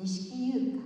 锦优香